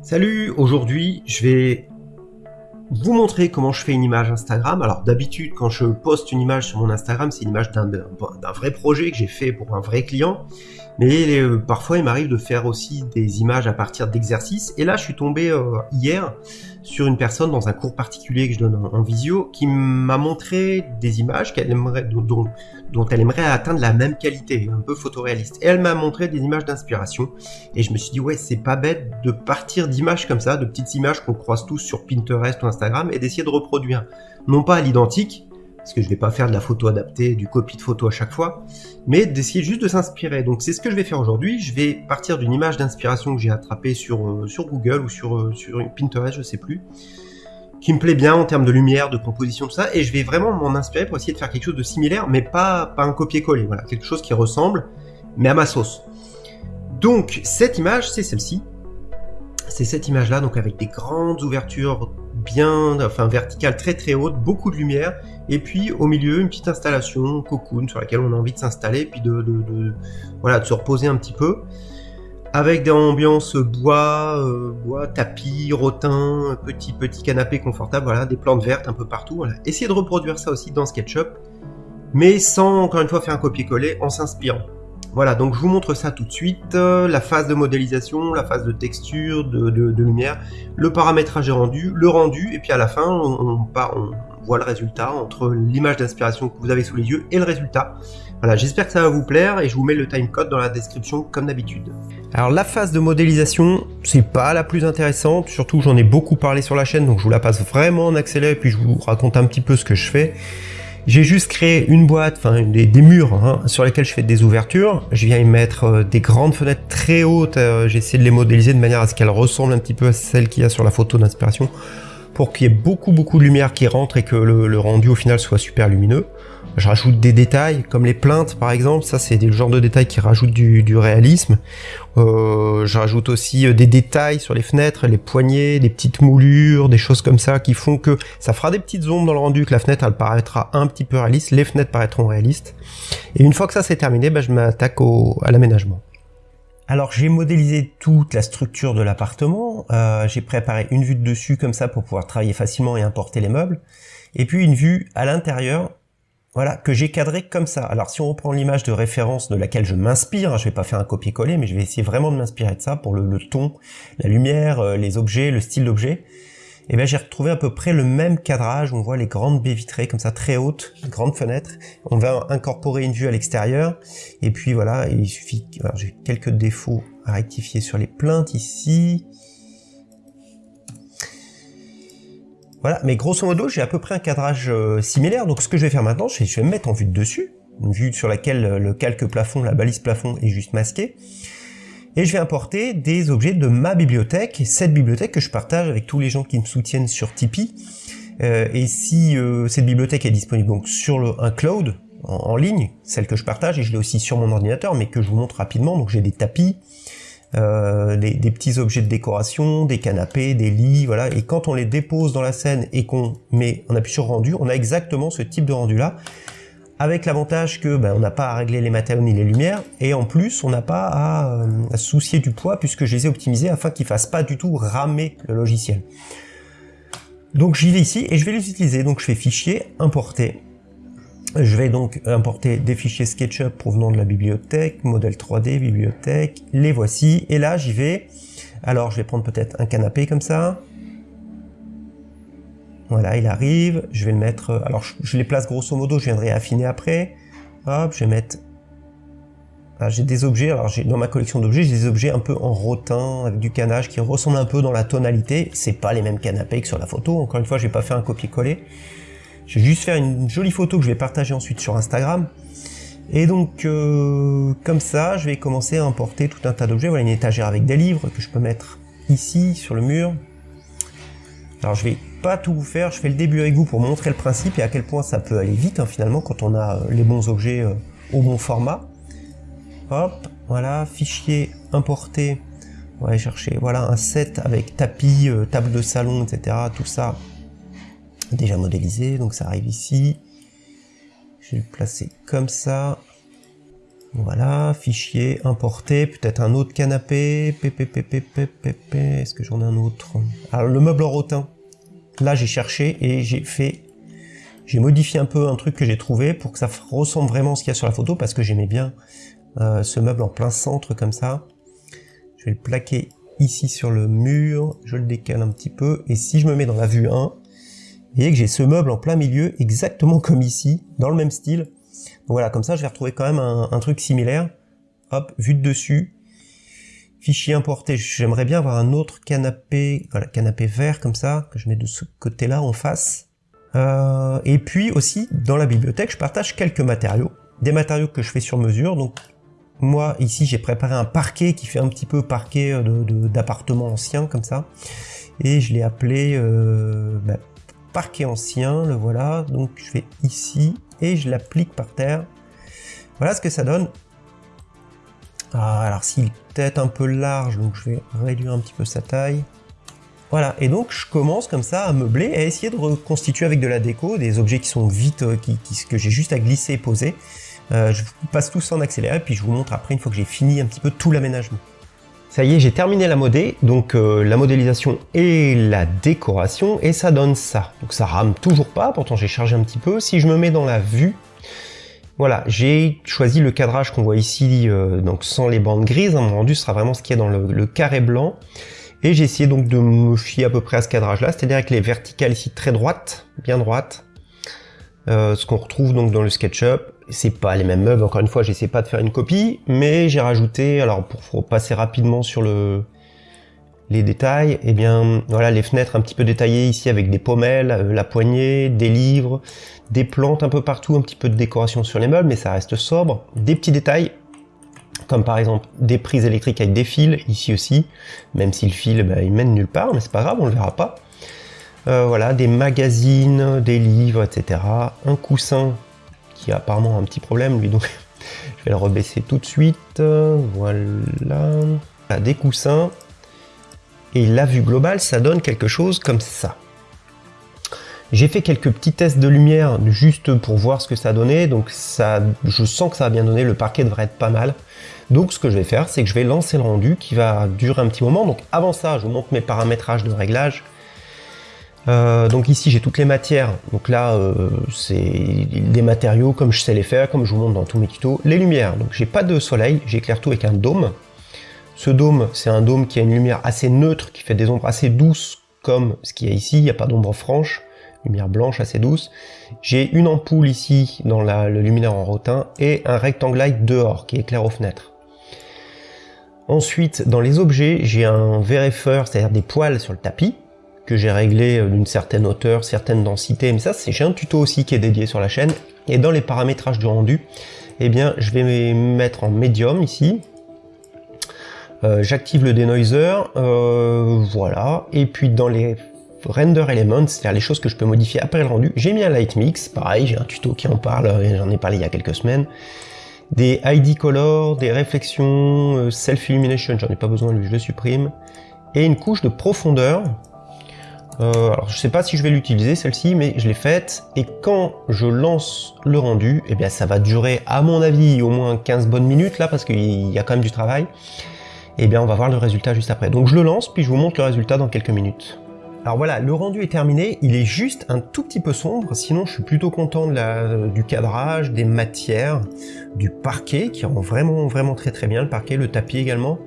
Salut, aujourd'hui je vais vous montrer comment je fais une image Instagram. Alors d'habitude quand je poste une image sur mon Instagram, c'est une image d'un vrai projet que j'ai fait pour un vrai client. Mais euh, parfois il m'arrive de faire aussi des images à partir d'exercices. Et là je suis tombé euh, hier sur une personne dans un cours particulier que je donne en, visio qui m'a montré des images qu'elle aimerait, dont, dont, elle aimerait atteindre la même qualité, un peu photoréaliste. Et elle m'a montré des images d'inspiration. Et je me suis dit ouais c'est pas bête de partir d'images comme ça, de petites images qu'on croise tous sur Pinterest ou Instagram et d'essayer de reproduire. Non pas à l'identique, parce que je vais pas faire de la photo adaptée, du copie de photo à chaque fois, mais d'essayer juste de s'inspirer. Donc c'est ce que je vais faire aujourd'hui. Je vais partir d'une image d'inspiration que j'ai attrapée sur, euh, Google ou sur, euh, Pinterest, je sais plus, qui me plaît bien en termes de lumière, de composition, tout ça, et je vais vraiment m'en inspirer pour essayer de faire quelque chose de similaire, mais pas, pas un copier-coller, voilà, quelque chose qui ressemble, mais à ma sauce. Donc cette image, c'est celle-ci. C'est cette image-là, donc avec des grandes ouvertures bien, enfin verticale très très haute, beaucoup de lumière, et puis au milieu une petite installation cocoon sur laquelle on a envie de s'installer, puis de, voilà de se reposer un petit peu, avec des ambiances bois, euh, bois, tapis, rotin, petit petit canapé confortable, voilà, des plantes vertes un peu partout. Voilà. Essayez de reproduire ça aussi dans SketchUp, mais sans encore une fois faire un copier-coller, en s'inspirant. Voilà, donc je vous montre ça tout de suite, euh, la phase de modélisation, la phase de texture, de, lumière, le paramétrage est rendu, le rendu, et puis à la fin, on, on, voit le résultat entre l'image d'inspiration que vous avez sous les yeux et le résultat. Voilà, j'espère que ça va vous plaire, et je vous mets le timecode dans la description comme d'habitude. Alors la phase de modélisation, c'est pas la plus intéressante, surtout j'en ai beaucoup parlé sur la chaîne, donc je vous la passe vraiment en accéléré, puis je vous raconte un petit peu ce que je fais. J'ai juste créé une boîte, enfin des, murs hein, sur lesquels je fais des ouvertures. Je viens y mettre euh, des grandes fenêtres très hautes. Euh, j'ai essayé de les modéliser de manière à ce qu'elles ressemblent un petit peu à celles qu'il y a sur la photo d'inspiration pour qu'il y ait beaucoup beaucoup de lumière qui rentre et que le rendu au final soit super lumineux. Je rajoute des détails, comme les plaintes par exemple, ça c'est le genre de détails qui rajoutent du, réalisme. Euh, je rajoute aussi euh, des détails sur les fenêtres, les poignées, des petites moulures, des choses comme ça qui font que ça fera des petites ombres dans le rendu, que la fenêtre elle paraîtra un petit peu réaliste, les fenêtres paraîtront réalistes. Et une fois que ça c'est terminé, bah, je m'attaque à l'aménagement. Alors j'ai modélisé toute la structure de l'appartement, euh, j'ai préparé une vue de dessus comme ça pour pouvoir travailler facilement et importer les meubles, et puis une vue à l'intérieur voilà, que j'ai cadré comme ça. Alors si on reprend l'image de référence de laquelle je m'inspire, hein, je vais pas faire un copier-coller, mais je vais essayer vraiment de m'inspirer de ça pour le, ton, la lumière, euh, les objets, le style d'objet. Et bien j'ai retrouvé à peu près le même cadrage, on voit les grandes baies vitrées comme ça très hautes, grandes fenêtres. On va incorporer une vue à l'extérieur. Et puis voilà, il suffit, j'ai quelques défauts à rectifier sur les plaintes ici. Voilà, mais grosso modo, j'ai à peu près un cadrage euh, similaire. Donc ce que je vais faire maintenant, c'est je vais me mettre en vue de dessus, une vue sur laquelle euh, le calque plafond, la balise plafond est juste masqué. Et je vais importer des objets de ma bibliothèque, cette bibliothèque que je partage avec tous les gens qui me soutiennent sur Tipeee. Euh, et si cette bibliothèque est disponible donc sur le, un cloud, en, en ligne, celle que je partage, et je l'ai aussi sur mon ordinateur, mais que je vous montre rapidement, donc j'ai des tapis, euh, des, petits objets de décoration, des canapés, des lits, voilà. Et quand on les dépose dans la scène et qu'on met, on appuie sur rendu, on a exactement ce type de rendu là, avec l'avantage que ben, on n'a pas à régler les matériaux ni les lumières, et en plus on n'a pas à, euh, soucier du poids puisque je les ai optimisés afin qu'ils fassent pas du tout ramer le logiciel. Donc j'y vais ici et je vais les utiliser. Donc je fais fichier, importer, je vais donc importer des fichiers SketchUp provenant de la bibliothèque, modèle 3D, bibliothèque, les voici, et là j'y vais. Alors je vais prendre peut-être un canapé comme ça. Voilà, il arrive, je vais le mettre, alors je, les place grosso modo, je viendrai affiner après. Hop, je vais mettre, ah, j'ai des objets, alors dans ma collection d'objets, j'ai des objets un peu en rotin, avec du canage qui ressemble un peu dans la tonalité. C'est pas les mêmes canapés que sur la photo, encore une fois, je vais pas faire un copier-coller. Je vais juste faire une jolie photo que je vais partager ensuite sur Instagram. Et donc, euh, comme ça, je vais commencer à importer tout un tas d'objets. Voilà une étagère avec des livres que je peux mettre ici, sur le mur. Alors, je vais pas tout vous faire, je fais le début avec vous pour montrer le principe et à quel point ça peut aller vite, hein, finalement, quand on a euh, les bons objets euh, au bon format. Hop, voilà, fichier importé. On va aller chercher, voilà, un set avec tapis, table de salon, etc. Tout ça, déjà modélisé, donc ça arrive ici. Je vais le placer comme ça. Voilà, fichier, importer, peut-être un autre canapé, est-ce que j'en ai un autre? Alors le meuble en rotin, là j'ai cherché et j'ai fait, j'ai modifié un peu un truc que j'ai trouvé pour que ça ressemble vraiment à ce qu'il y a sur la photo parce que j'aimais bien euh, ce meuble en plein centre comme ça. Je vais le plaquer ici sur le mur, je le décale un petit peu et si je me mets dans la vue 1, vous voyez que j'ai ce meuble en plein milieu exactement comme ici, dans le même style voilà, comme ça, je vais retrouver quand même un, truc similaire. Hop, vue de dessus. Fichier importé. J'aimerais bien avoir un autre canapé, voilà, canapé vert comme ça, que je mets de ce côté-là en face. Euh, et puis aussi, dans la bibliothèque, je partage quelques matériaux. Des matériaux que je fais sur mesure. Donc, moi, ici, j'ai préparé un parquet qui fait un petit peu parquet d'appartement de, ancien, comme ça. Et je l'ai appelé euh, bah, parquet ancien, le voilà. Donc, je vais ici, et je l'applique par terre. Voilà ce que ça donne. Ah, alors s'il est peut-être un peu large, donc je vais réduire un petit peu sa taille. Voilà, et donc je commence comme ça à meubler, à essayer de reconstituer avec de la déco des objets qui sont vite, euh, que j'ai juste à glisser et poser. Euh, je passe tout ça en accéléré, puis je vous montre après une fois que j'ai fini un petit peu tout l'aménagement. Ça y est, j'ai terminé la modée, donc euh, la modélisation et la décoration, et ça donne ça. Donc ça rame toujours pas, pourtant j'ai chargé un petit peu. Si je me mets dans la vue, voilà, j'ai choisi le cadrage qu'on voit ici, euh, donc sans les bandes grises. Hein, mon rendu sera vraiment ce qu'il y a dans le, carré blanc. Et j'ai essayé donc de me fier à peu près à ce cadrage-là, c'est-à-dire avec les verticales ici très droites, bien droites. Euh, ce qu'on retrouve donc dans le SketchUp. C'est pas les mêmes meubles, encore une fois, j'essaie pas de faire une copie, mais j'ai rajouté, alors pour, passer rapidement sur le les détails, et eh bien voilà les fenêtres un petit peu détaillées ici avec des pommelles, euh, la poignée, des livres, des plantes un peu partout, un petit peu de décoration sur les meubles, mais ça reste sobre. Des petits détails, comme par exemple des prises électriques avec des fils, ici aussi, même si le fil bah, il mène nulle part, mais c'est pas grave, on le verra pas. Euh, voilà, des magazines, des livres, etc. Un coussin qui a apparemment un petit problème, lui, donc je vais le rebaisser tout de suite. Voilà. Des coussins. Et la vue globale, ça donne quelque chose comme ça. J'ai fait quelques petits tests de lumière juste pour voir ce que ça donnait, donc ça, je sens que ça a bien donné, le parquet devrait être pas mal. Donc ce que je vais faire, c'est que je vais lancer le rendu qui va durer un petit moment. Donc avant ça, je vous montre mes paramétrages de réglage. Euh, donc ici j'ai toutes les matières, donc là euh, c'est des matériaux comme je sais les faire, comme je vous montre dans tous mes tutos. Les lumières, donc j'ai pas de soleil, j'éclaire tout avec un dôme. Ce dôme c'est un dôme qui a une lumière assez neutre, qui fait des ombres assez douces comme ce qu'il y a ici, il n'y a pas d'ombre franche, lumière blanche assez douce. J'ai une ampoule ici dans le luminaire en rotin et un rectangle light dehors qui éclaire aux fenêtres. Ensuite, dans les objets, j'ai un vérifeur, c'est-à-dire des poils sur le tapis, que j'ai réglé euh, d'une certaine hauteur, certaine densité, mais ça c'est j'ai un tuto aussi qui est dédié sur la chaîne. Et dans les paramétrages du rendu, eh bien je vais me mettre en médium ici. Euh, j'active le denoiser, euh, voilà. Et puis dans les render elements, c'est-à-dire les choses que je peux modifier après le rendu, j'ai mis un light mix, pareil, j'ai un tuto qui en parle, j'en ai parlé il y a quelques semaines. Des ID color, des réflexions, self illumination, j'en ai pas besoin, lui je le supprime. Et une couche de profondeur, euh, alors je sais pas si je vais l'utiliser celle-ci, mais je l'ai faite. Et quand je lance le rendu, eh bien ça va durer à mon avis au moins 15 bonnes minutes là, parce qu'il y a quand même du travail. Et eh bien on va voir le résultat juste après. Donc je le lance, puis je vous montre le résultat dans quelques minutes. Alors voilà, le rendu est terminé, il est juste un tout petit peu sombre, sinon je suis plutôt content de la, du cadrage, des matières, du parquet, qui rend vraiment vraiment très très bien le parquet, le tapis également.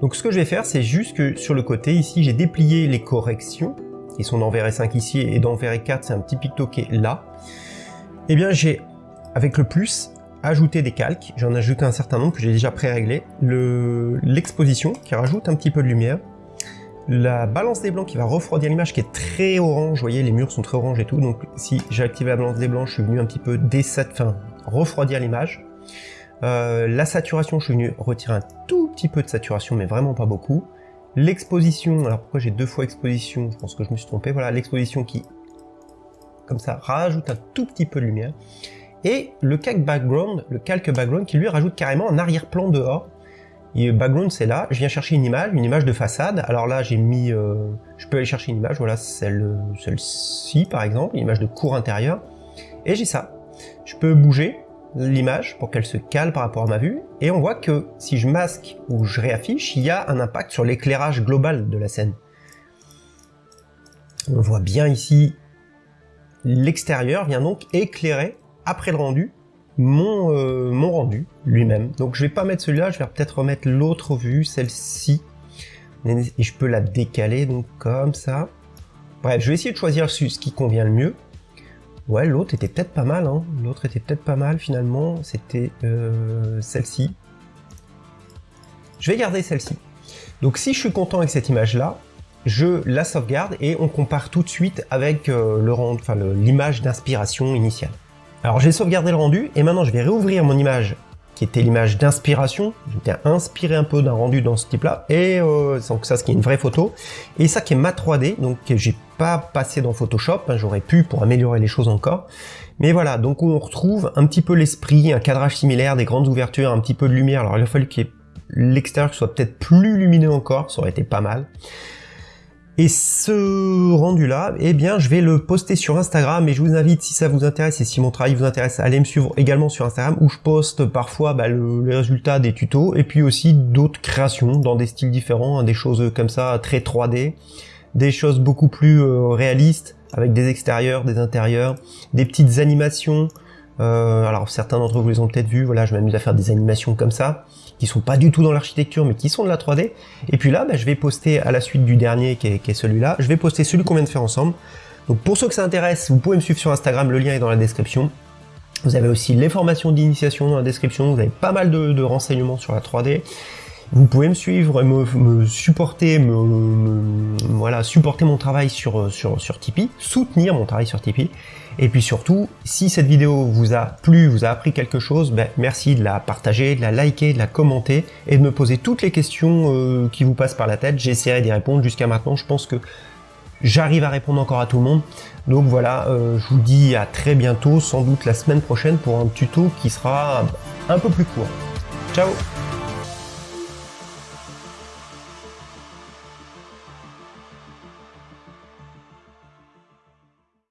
Donc ce que je vais faire, c'est juste que sur le côté ici, j'ai déplié les corrections, qui sont dans VR5 ici et dans VR4 c'est un petit picto là, eh bien j'ai avec le plus ajouté des calques, j'en ai ajouté un certain nombre que j'ai déjà pré-réglé, l'exposition qui rajoute un petit peu de lumière, la balance des blancs qui va refroidir l'image qui est très orange, vous voyez les murs sont très orange et tout, donc si j'ai activé la balance des blancs, je suis venu un petit peu enfin refroidir l'image. Euh, la saturation, je suis venu retirer un tout petit peu de saturation, mais vraiment pas beaucoup. L'exposition, alors pourquoi j'ai deux fois exposition Je pense que je me suis trompé. Voilà, l'exposition qui, comme ça, rajoute un tout petit peu de lumière. Et le calque background, le calque background qui lui rajoute carrément un arrière-plan dehors. Et background c'est là, je viens chercher une image, une image de façade. Alors là j'ai mis, euh, je peux aller chercher une image, voilà celle, celle-ci par exemple, une image de cour intérieur. Et j'ai ça. Je peux bouger, l'image pour qu'elle se cale par rapport à ma vue, et on voit que si je masque ou je réaffiche, il y a un impact sur l'éclairage global de la scène. On voit bien ici l'extérieur vient donc éclairer, après le rendu, mon, euh, mon rendu lui-même. Donc je vais pas mettre celui-là, je vais peut-être remettre l'autre vue, celle-ci, et je peux la décaler donc comme ça. Bref, je vais essayer de choisir ce qui convient le mieux. Ouais, l'autre était peut-être pas mal, hein. L'autre était peut-être pas mal, finalement. C'était euh, celle-ci. Je vais garder celle-ci. Donc si je suis content avec cette image-là, je la sauvegarde et on compare tout de suite avec euh, l'image d'inspiration initiale. Alors j'ai sauvegardé le rendu et maintenant je vais réouvrir mon image qui était l'image d'inspiration. J'étais inspiré un peu d'un rendu dans ce type-là et euh, donc ça, ce qui est une vraie photo et ça qui est ma 3D, donc j'ai pas passé dans Photoshop. Hein, J'aurais pu pour améliorer les choses encore, mais voilà. Donc on retrouve un petit peu l'esprit, un cadrage similaire, des grandes ouvertures, un petit peu de lumière. Alors il a fallu que l'extérieur soit peut-être plus lumineux encore, ça aurait été pas mal. Et ce rendu-là, eh bien, je vais le poster sur Instagram et je vous invite, si ça vous intéresse et si mon travail vous intéresse, à aller me suivre également sur Instagram où je poste parfois bah, le, les résultats des tutos et puis aussi d'autres créations dans des styles différents, hein, des choses comme ça très 3D, des choses beaucoup plus euh, réalistes avec des extérieurs, des intérieurs, des petites animations. Euh, alors certains d'entre vous les ont peut-être vu, voilà, je m'amuse à faire des animations comme ça qui sont pas du tout dans l'architecture, mais qui sont de la 3D. Et puis là, bah, je vais poster à la suite du dernier, qui est, celui-là, je vais poster celui qu'on vient de faire ensemble. Donc pour ceux que ça intéresse, vous pouvez me suivre sur Instagram, le lien est dans la description. Vous avez aussi les formations d'initiation dans la description, vous avez pas mal de, renseignements sur la 3D. Vous pouvez me suivre, me, me supporter, me, voilà, supporter mon travail sur, sur, sur Tipeee, soutenir mon travail sur Tipeee. Et puis surtout, si cette vidéo vous a plu, vous a appris quelque chose, ben, merci de la partager, de la liker, de la commenter et de me poser toutes les questions euh, qui vous passent par la tête. J'essaierai d'y répondre. Jusqu'à maintenant, je pense que j'arrive à répondre encore à tout le monde. Donc voilà, euh, je vous dis à très bientôt, sans doute la semaine prochaine pour un tuto qui sera un peu plus court. Ciao